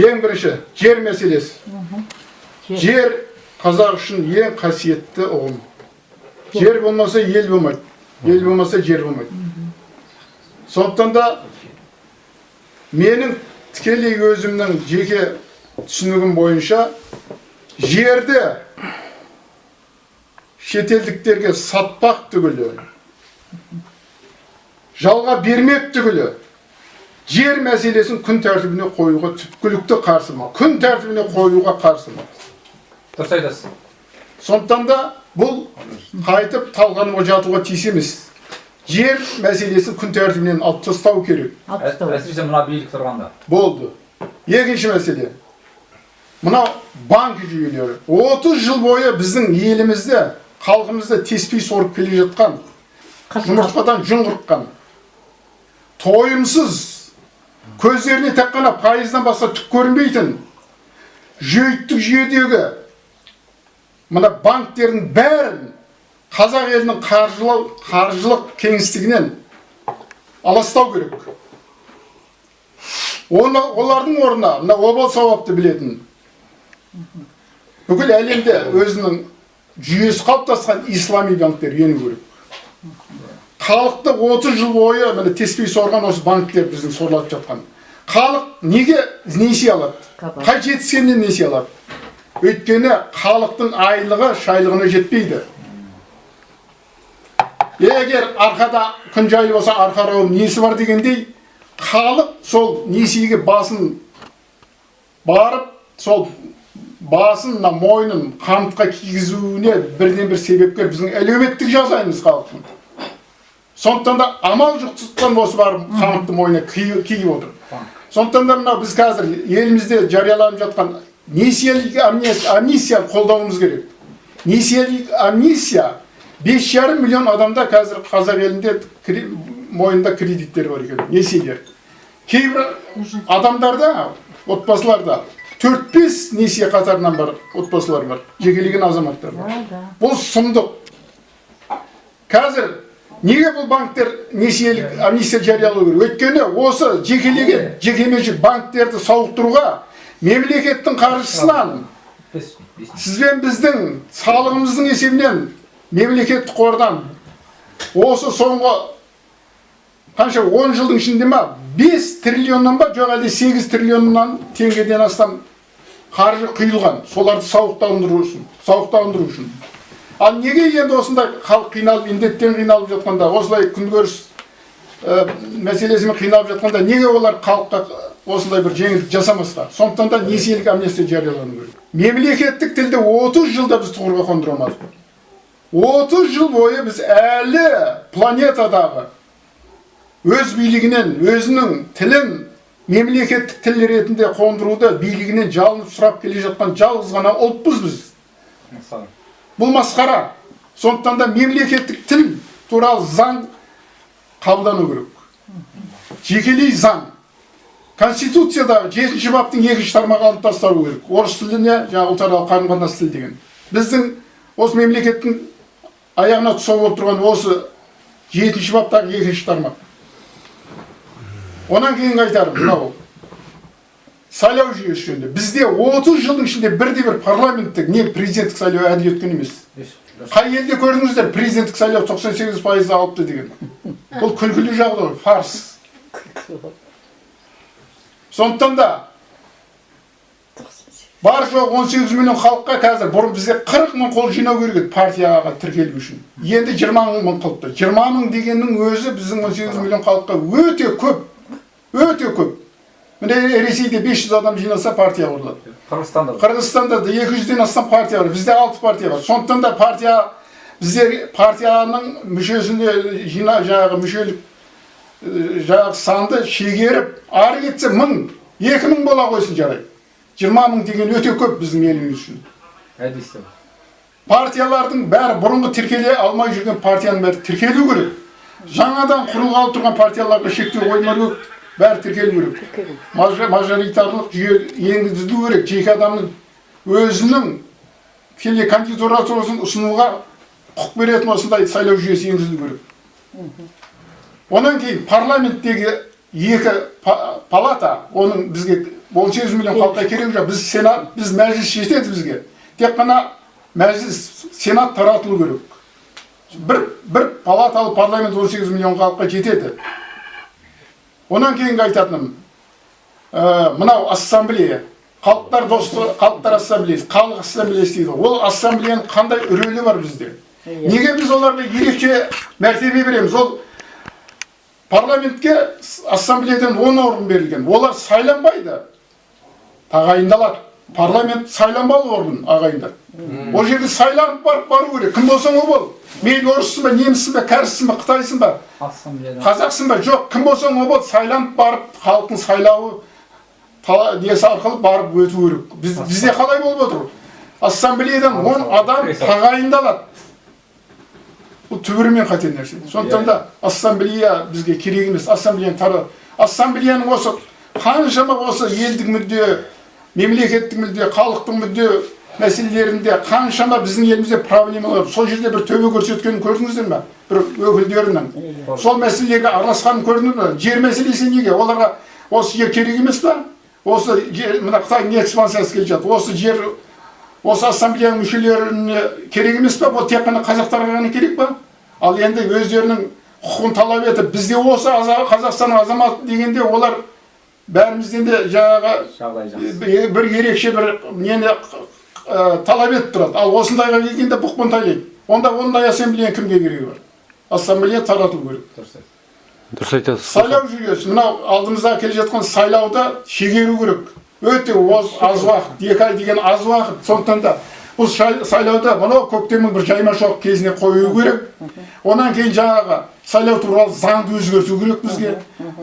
ең бірінші жер мәселесі. Жер. Қазақ үшін ең қасиетті ұғым. Жер болмаса ел болмайды. Ел болмаса жер болмайды. Сондықтан да менің тікелей өзімнің жеке түсінігім бойынша жерді шетелдіктерге сатпақ түгілі жалға бермек түгілі жер мәселесін күн тәртібіне қоюға түпкілікті қарсымын күн тәртібіне қоюға қарсымын дұрыс айтасыз сондықтан да бұл қайтып талқануға жатуға тиіс емес жер мәселесін күн тәртібінен алып тастау керек әсіресе мына билік тұрғанда болды екінші мәселе мынау банк жүйелері 30 жыл бойы біздің елімізде халқымызды теспей сорып келе жатқан жұмыртқадан жүн қырыққан тойымсыз көздеріне тек қана пайыздан басқа түк көрінбейтін жүйіттік жүйедегі мына банктердің бәрін қазақ елінің қаржылау қаржылық кеңістігінен аластау керек. Олардың орнына мына обал сауапты білетін бүкіл әлемде өзінің жүйесі қалыптасқан ислами банктер ену керек. Халықты 30 жыл бойы міне теспей сорған осы банктер біздің сорлатып жатқан. Халық неге несие алады? Қай жетіскеннен несие алады? Өйткені халықтың айлығы шайлығына жетпейді. Егер арқада күн жайлы болса арқа рауым несі бар дегендей халық сол несиеге басын барып сол басын мына мойнын қамытқа кигізуіне бірден бір себепкер біздің әлеуметтік жағдайымыз халықтың. Сондықтан да амал жоқтықтан осы барып қамытты мойнына ки- киіп отыр. Сондықтан да мынау біз қазір елімізде жарияланып жатқан несиелік амнистия, қолдауымыз керек. Несиелік амнистия бес жарым миллион адамда қазір қазақ елінде мойнында кредиттер бар екен несиелер. Кейбір адамдарда отбасыларда төрт бес несие қатарынан бар отбасылар бар жекелеген азаматтар бар. Бұл сұмдық. Қазір неге бұл банктер несиелік амнистия жариялау керек? Өйткені осы жекелеген жекеменшік банктерді сауықтыруға мемлекеттің қаржысынан бес сізбен біздің салығымыздың есебінен мемлекеттік қордан осы соңғы қанша 10 жылдың ішінде ма 5 триллионнан ба жоқ әлде 8 триллионнан теңгеден астам қаржы құйылған. Соларды сауықтандыру үшін сауықтандыру үшін. Ал неге енді осындай халық қиналып індеттен қиналып жатқанда осылай күнкөріс ә, мәселесімен қиналып жатқанда неге олар халыққа осындай бір жеңілдік жасамасқа? Сондықтан да несиелік амнистия жариялану керек. Мемлекеттік тілді 30 жылда біз тұғырға қондыра алмадық 30 жыл бойы біз әлі планетадағы өз билігінен өзінің тілін мемлекеттік тіл ретінде қондыруды билігінен жалынып сұрап келе жатқан жалғыз ғана ұлтпыз біз. Бұл масқара сондықтан да мемлекеттік тіл туралы заң қабылдану керек жекелей заң конституциядағы жетінші баптың екінші тармағы алынып тасталу керек орыс тіліне жаңағы ұлтаралық қарым қатынас тілі деген біздің осы мемлекеттің аяғына тұсау болып тұрған осы жетінші баптағы екінші тармақ онан кейін айтарым мынау сайлау жүйесі жөнінде. Бізде 30 жылдың ішінде бірде бір парламенттік не президенттік сайлау әділ өткен емес. Қай елде көрдіңіздер президенттік сайлау 98 пайыз алыпты деген. Бұл күлкілі жағдай фарс. Сондықтан да бар жоқ 18 миллион халыққа қазір бұрын бізде 40 мың қол жинау керек еді партияға тіркелу үшін. Енді 20 мың қылыпты. 20 мың дегеннің өзі біздің 18 миллион халыққа өте көп өте көп. Міне ресейде 500 адам жинаса партия құрылады қырғызстанда да. Қырғызстанда да 200-ден астам партия бар. Бізде 6 партия бар. Сондықтан да партия бізде партияның мүшесіне жина жаңағы мүшелік жаңағы санды шегеріп ары кетсе мың екі мың бола қойсын жарайды жиырма мың деген өте көп біздің еліміз үшін партиялардың бәрі бұрынғы тіркеле алмай жүрген партияның бәрі тіркелу керек жаңадан құрылғалы тұрған партияларға шектеу қоймау керек бәрі тіркелу керек. Мажоритарлық жүйе енгізілу керек. Жеке адамның өзінің кандидатурасын ұсынуға құқық беретін осындай сайлау жүйесі енгізілу керек. Онан кейін парламенттегі екі па- палата оның бізге 18 миллион халыққа керек жоқ. Біз сенат біз мәжіліс жетеді бізге тек қана мәжіліс сенат таратылу керек. Бір бір палаталы парламент 18 миллион халыққа жетеді. Онан кейінгі айтатыным ә, мынау ассамблея халықтар достығы халықтар ассамблеясы халық ассамблеясы дейді ол ассамблеяның қандай рөлі бар бізде неге біз оларға ерекше мәртебе береміз ол парламентке ассамблеядан 10 орын берілген олар сайланбайды тағайындалады парламент сайланбалы орган ағайындар ол жерге сайланып барып бару керек. Кім болсаң ол бол. Мейлі орыссың ба неміссің ба кәріссің ба қытайсың ба? Қазақсың ба? Жоқ. Кім болсаң ол бол. Сайланып барып халықтың сайлауы несі арқылы барып өту керек. Біз, бізде қалай болып отыр? Ассамблеядан он адам тағайындалады. Бұл түбірімен қате нәрсе. Сондықтан да ассамблея бізге керек емес. Ассамблеяны тара ассамблеяның осы қаншама осы елдік мүдде мемлекеттік мүдде халықтың мүдде мәселелерінде қаншама біздің елімізде проблемалар сол жерде бір төбе көрсеткенін көрдіңіздер ме? Бір өкілдерінің. Сол мәселелерге араласқанын көрдіңіз бе жер мәселесі неге? Оларға осы жер керек емес па? Осы жер мына қытайдың экспансиясы келе жатыр. Осы жер осы ассамблеяның мүшелеріне керек емес па? Бұл тек қана қазақтарға ғана керек па? Ал енді өздерінің құқығын талап етіп бізде осы аза- қазақстанның азаматы дегенде олар бәрімізден де жаңағы бір ерекше бір нені талап етіп тұрады. Ал осындайға келгенде бұқпантайлайды онда ондай ассамблея кімге керегі бар? Ассамблея таратылу керек. Дұрыс айтасыз. дұрыс айтасыз. Сайлау жүйесі мынау алдымызда келе жатқан сайлауды шегеру керек. Өте аз уақыт екі ай деген аз уақыт. Сондықтан да бұл сайлауды мынау көктемнің бір жайма шоқ кезіне қою керек. Онан кейін жаңағы сайлау туралы заңды өзгерту керек бізге.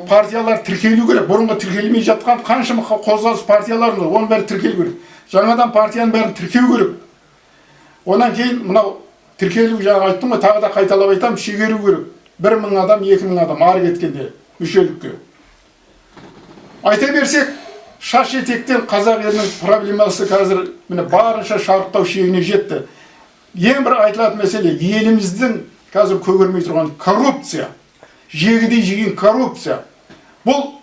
Партиялар тіркелу керек. Бұрынғы тіркелмей жатқан қаншама қозғалыс партиялар бар оның бәрі тіркелу керек. Жаңадан партияның бәрін тіркеу керек. Онан кейін мынау тіркелу жаңа айттым ғой тағы да қайталап айтамын шегеру керек. Бір мың адам екі мың адам ары кеткенде мүшелікке айта берсек шаш етектен қазақ елінің проблемасы қазір міне барынша шарықтау шегіне жетті. Ең бір айтылатын мәселе еліміздің қазір көгермей тұрған коррупция жегідей жеген коррупция. Бұл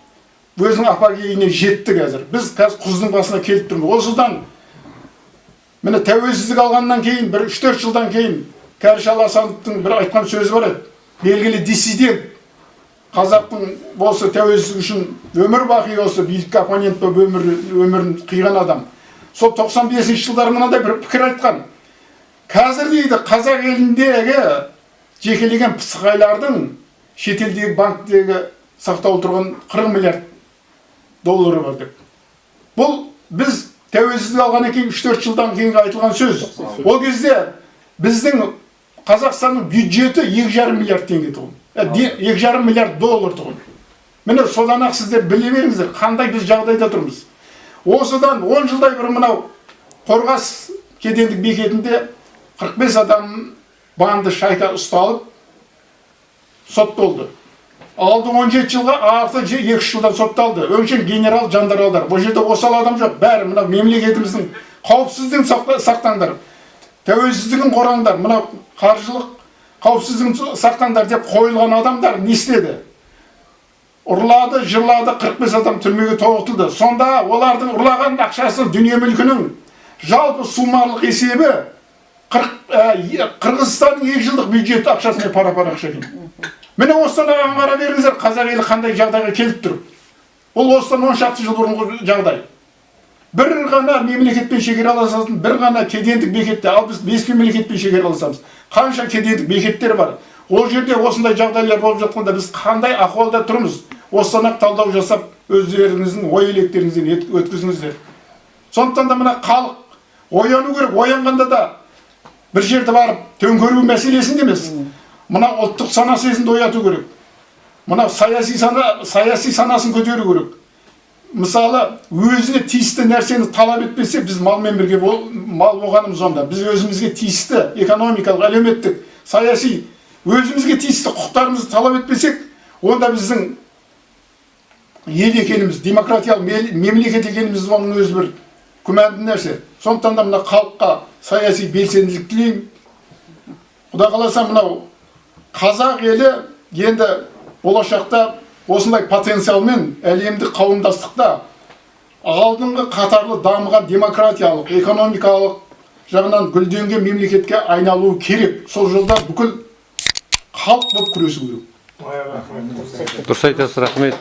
өзінің апогейіне жетті қазір. Біз қазір құздың басына келіп тұрмыз. Осыдан міне тәуелсіздік алғаннан кейін бір үш төрт жылдан кейін кәріш аласановтың бір айтқан сөзі бар еді. Белгілі диссидент қазақтың осы тәуелсіздік үшін өмір бақи осы билікке оппонент болып өмір, өмірін қиған адам. Сол 95 жылдары мынандай бір пікір айтқан. Қазір дейді қазақ еліндегі жекелеген пысықайлардың шетелдегі банктегі сақтаулы тұрған 40 миллиард доллары бар деп. Бұл біз тәуелсіздік алғаннан кейін 3-4 жылдан кейін айтылған сөз. Ол кезде біздің қазақстанның бюджеті екі жарым миллиард теңге тұғын екі жарым миллиард доллар тұғын міне содан ақ сіздер біле беріңіздер қандай біз жағдайда тұрмыз осыдан 10 жылдай бұрын мынау қорғас кедендік бекетінде 45 адам банды шайка ұсталып сотталды алды 17 жылға арты 2 жылдан сотталды өңшең генерал жандаралдар бұл жерде осал адам жоқ бәрі мына мемлекетіміздің қауіпсіздігін сақта- сақтаңдар тәуелсіздігін қорғаңдар мына қаржылық қауіпсіздігін сақтаңдар деп қойылған адамдар не істеді? Ұрлады жырлады 45 адам түрмеге тоғытылды. Сонда олардың ұрлаған ақшасы дүние мүлкінің жалпы суммалық есебі ә, қырғызстанның екі жылдық бюджеті ақшасымен пара пар ақша екен міне осыдан ағам қара беріңіздер қазақ елі қандай жағдайға келіп тұр? Бұл осыдан он шақты жыл бұрынғы жағдай. Бір ғана мемлекетпен шекараласатын бір ғана кедендік бекетте ал біз бес мемлекетпен шекараласамыз қанша кедендік бекеттер бар. Ол жерде осындай жағдайлар болып жатқанда біз қандай ахуалда тұрмыз? Осыдан ақ талдау жасап өздеріңіздің ой електеріңізден өткізіңіздер. Сондықтан да мына халық ояну керек. Оянғанда да бір жерде барып төңкеру мәселесінде емес. Мына ұлттық сана сезімді ояту керек. Мына саяси сана саяси санасын көтеру керек. Мысалы өзіне тиісті нәрсені талап етпесе біз малмен бірге бол, мал болғанымыз онда. Біз өзімізге тиісті экономикалық әлеуметтік саяси өзімізге тиісті құқықтарымызды талап етпесек онда біздің ел екеніміз демократиялық мемлекет екеніміз оның өзі бір күмәнді нәрсе. Сондықтан да мына халыққа саяси белсенділік тілеймін. Құда қаласа мынау қазақ елі енді болашақта осындай потенциалмен әлемдік қауымдастықта алдыңғы қатарлы дамыған демократиялық экономикалық жағынан гүлденген мемлекетке айналуы керек. Сол жолда бүкіл халық болып күресу керек. Дұрыс айтасыз рахмет.